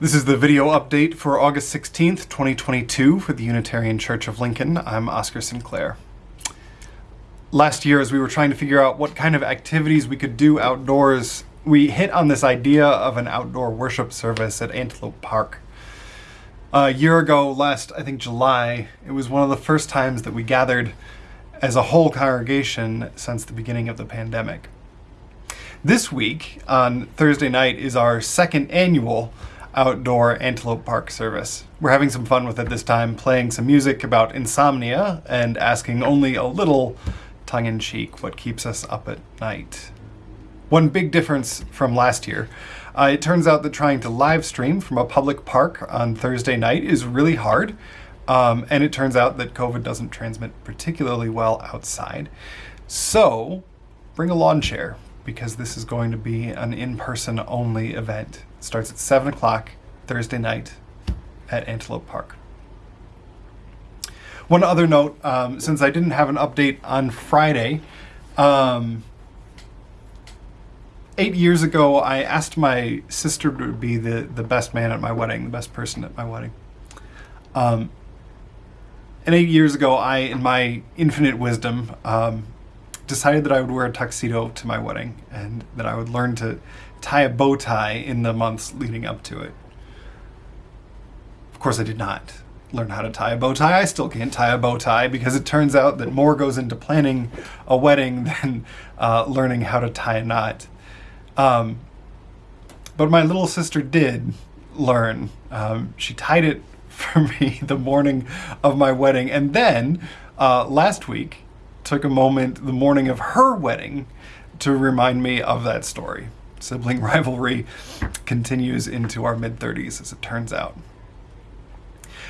This is the video update for August 16th, 2022 for the Unitarian Church of Lincoln. I'm Oscar Sinclair. Last year, as we were trying to figure out what kind of activities we could do outdoors, we hit on this idea of an outdoor worship service at Antelope Park. A year ago, last, I think July, it was one of the first times that we gathered as a whole congregation since the beginning of the pandemic. This week, on Thursday night, is our second annual outdoor Antelope Park service. We're having some fun with it this time, playing some music about insomnia and asking only a little tongue-in-cheek what keeps us up at night. One big difference from last year, uh, it turns out that trying to live stream from a public park on Thursday night is really hard, um, and it turns out that COVID doesn't transmit particularly well outside. So bring a lawn chair, because this is going to be an in-person only event. It starts at 7 o'clock Thursday night at Antelope Park. One other note, um, since I didn't have an update on Friday, um, eight years ago I asked my sister to be the, the best man at my wedding, the best person at my wedding. Um, and eight years ago I, in my infinite wisdom, um, decided that I would wear a tuxedo to my wedding and that I would learn to tie a bow tie in the months leading up to it. Of course, I did not learn how to tie a bow tie. I still can't tie a bow tie because it turns out that more goes into planning a wedding than uh, learning how to tie a knot. Um, but my little sister did learn. Um, she tied it for me the morning of my wedding. And then uh, last week, took a moment the morning of her wedding to remind me of that story. Sibling rivalry continues into our mid-30s, as it turns out.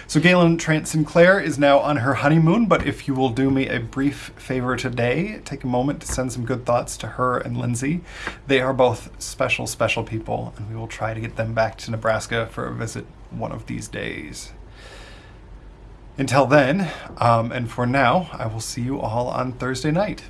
So Galen Trant Sinclair is now on her honeymoon, but if you will do me a brief favor today, take a moment to send some good thoughts to her and Lindsay. They are both special, special people, and we will try to get them back to Nebraska for a visit one of these days. Until then, um, and for now, I will see you all on Thursday night.